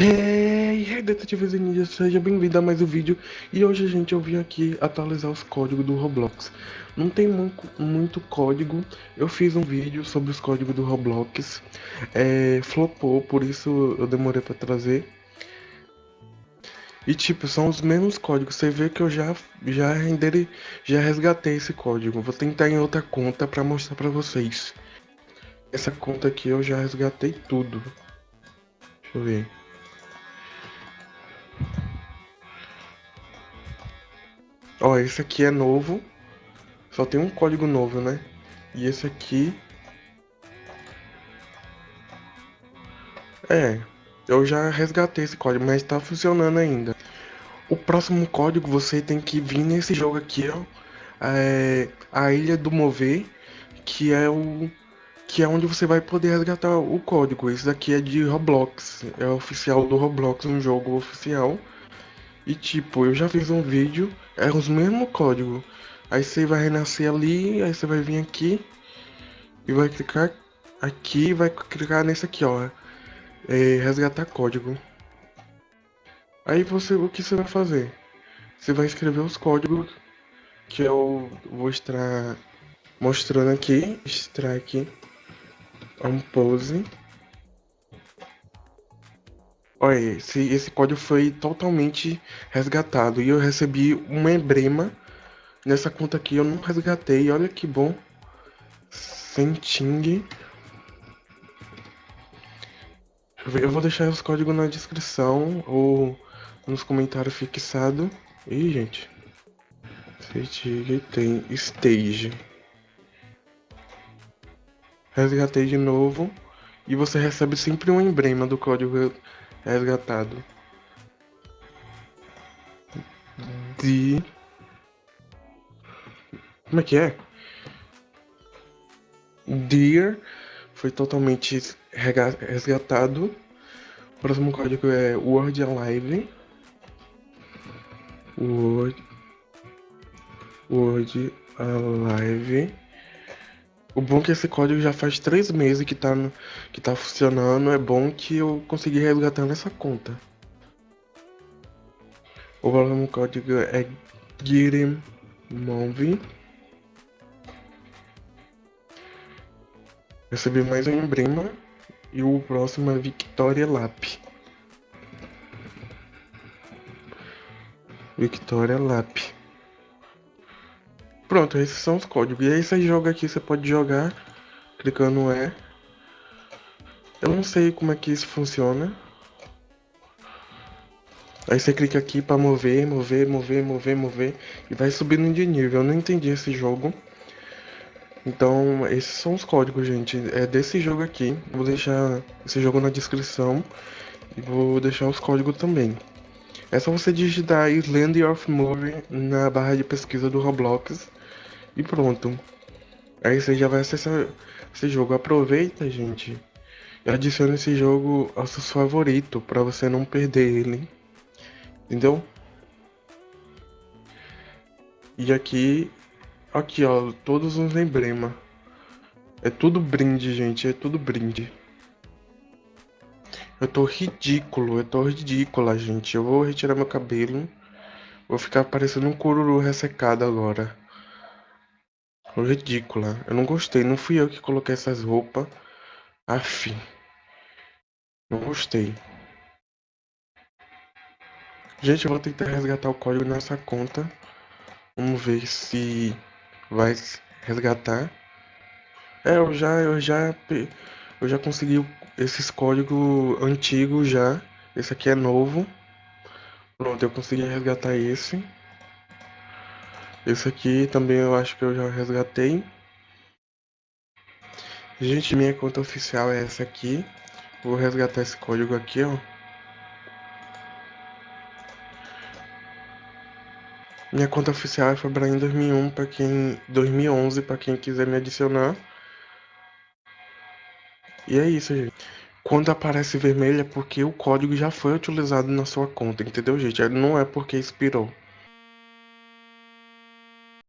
Hey, hey detetives e ninjas, seja bem-vindo a mais um vídeo. E hoje, gente, eu vim aqui atualizar os códigos do Roblox. Não tem muito, muito código. Eu fiz um vídeo sobre os códigos do Roblox. É, Flopou, por isso eu demorei pra trazer. E tipo, são os mesmos códigos. Você vê que eu já, já, rendere, já resgatei esse código. Vou tentar em outra conta pra mostrar pra vocês. Essa conta aqui eu já resgatei tudo. Deixa eu ver Ó, esse aqui é novo. Só tem um código novo, né? E esse aqui... É, eu já resgatei esse código, mas tá funcionando ainda. O próximo código você tem que vir nesse jogo aqui, ó. É, a Ilha do Mover, que é o que é onde você vai poder resgatar o código. Esse daqui é de Roblox, é oficial do Roblox, um jogo oficial. E tipo, eu já fiz um vídeo, é os mesmos códigos. Aí você vai renascer ali, aí você vai vir aqui e vai clicar aqui vai clicar nesse aqui, ó. É, resgatar código. Aí você, o que você vai fazer? Você vai escrever os códigos que eu vou estar mostrando aqui. Strike on pose. Olha, esse, esse código foi totalmente resgatado e eu recebi um emblema nessa conta aqui. Eu não resgatei, olha que bom. Senting. Eu vou deixar os códigos na descrição ou nos comentários fixados. Ih, gente. Senting tem stage. Resgatei de novo. E você recebe sempre um emblema do código resgatado de como é que é? Deer foi totalmente resgatado. O próximo código é Word Alive. Word Word Alive. O bom é que esse código já faz três meses que tá, no, que tá funcionando. É bom que eu consegui resgatar nessa conta. O do código é Girimove. Recebi mais um emblema. E o próximo é Victoria Lap. Victoria Lap. Pronto, esses são os códigos. E aí você joga aqui, você pode jogar clicando E. Eu não sei como é que isso funciona. Aí você clica aqui para mover, mover, mover, mover, mover e vai subindo de nível. Eu não entendi esse jogo. Então, esses são os códigos, gente. É desse jogo aqui. Vou deixar esse jogo na descrição e vou deixar os códigos também. É só você digitar Island of Movie na barra de pesquisa do Roblox e pronto. Aí você já vai acessar esse jogo. Aproveita, gente. E adicione esse jogo ao seu favorito para você não perder ele. Entendeu? E aqui, aqui ó, todos os emblemas. É tudo brinde, gente, é tudo brinde. Eu tô ridículo, eu tô ridícula, gente. Eu vou retirar meu cabelo. Vou ficar parecendo um cururu ressecado agora ridícula. Eu não gostei. Não fui eu que coloquei essas roupas. Aff. Não gostei. Gente, eu vou tentar resgatar o código nessa conta. Vamos ver se vai resgatar. É, eu já, eu já, eu já consegui esses códigos antigos já. Esse aqui é novo. Pronto, eu consegui resgatar esse. Esse aqui também eu acho que eu já resgatei. Gente, minha conta oficial é essa aqui. Vou resgatar esse código aqui, ó. Minha conta oficial é Fabrain 2001 para quem 2011 para quem quiser me adicionar. E é isso, gente. Quando aparece vermelho é porque o código já foi utilizado na sua conta, entendeu, gente? Não é porque expirou.